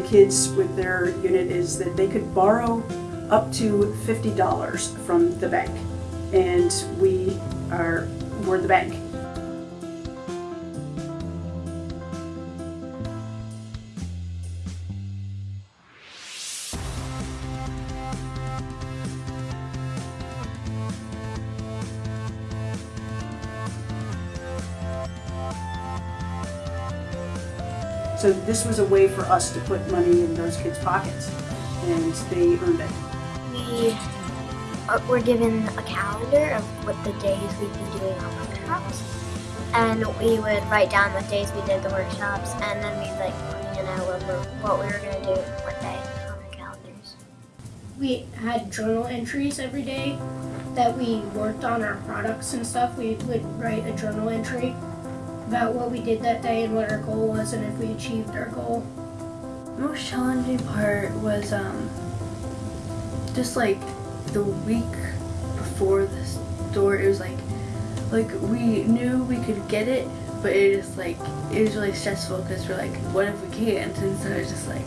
kids with their unit is that they could borrow up to $50 from the bank. And we are, we're the bank. So this was a way for us to put money in those kids' pockets, and they earned it. We are- were given a calendar of what the days we'd be doing our workshops. And we would write down what days we did the workshops, and then we'd like plan out what, we- what we were going to do what day on our calendars. we had journal entries every day that we worked on our products and stuff. We would write a journal entry about what we did that day and what our goal was and if we achieved our goal. The most challenging part was um, just like the week before the store. It was like like we knew we could get it, but it just like it was really stressful because we're like, what if we can't? And so it's just like.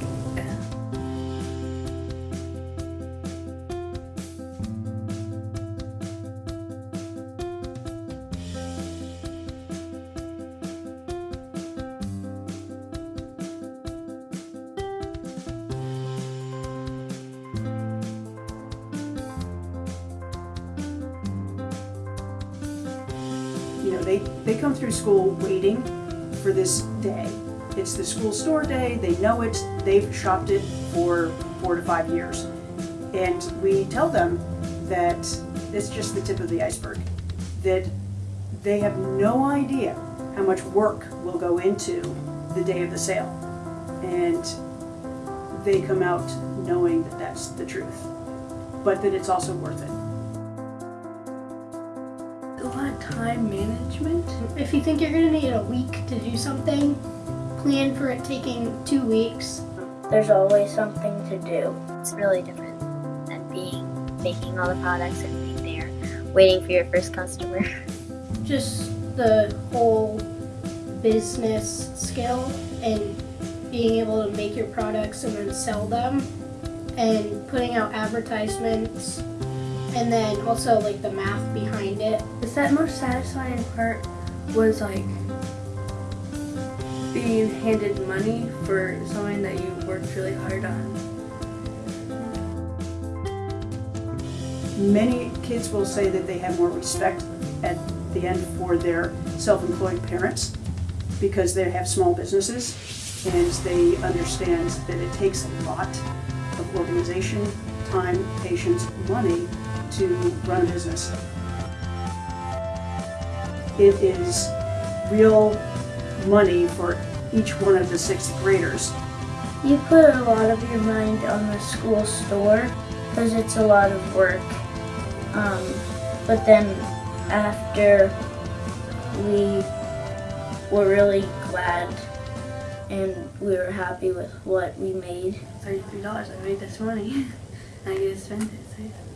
Know, they, they come through school waiting for this day. It's the school store day, they know it, they've shopped it for four to five years. And we tell them that it's just the tip of the iceberg, that they have no idea how much work will go into the day of the sale. And they come out knowing that that's the truth, but that it's also worth it. Time management. If you think you're going to need a week to do something, plan for it taking two weeks. There's always something to do. It's really different than being making all the products and being there, waiting for your first customer. Just the whole business skill and being able to make your products and then sell them and putting out advertisements and then also like the math behind it. The sa- most satisfying part was like being handed money for something that you worked really hard on. Many kids will say that they have more respect at the end for their self-employed parents because they have small businesses and they understand that it takes a lot of organization, time, patience, money to run a business. It is real money for each one of the sixth graders You put a lot of your mind on the school store because it's a lot of work. Um, but then after we were really glad and we were happy with what we made. Thirty-three dollars. I made this money. I get to spend it. So.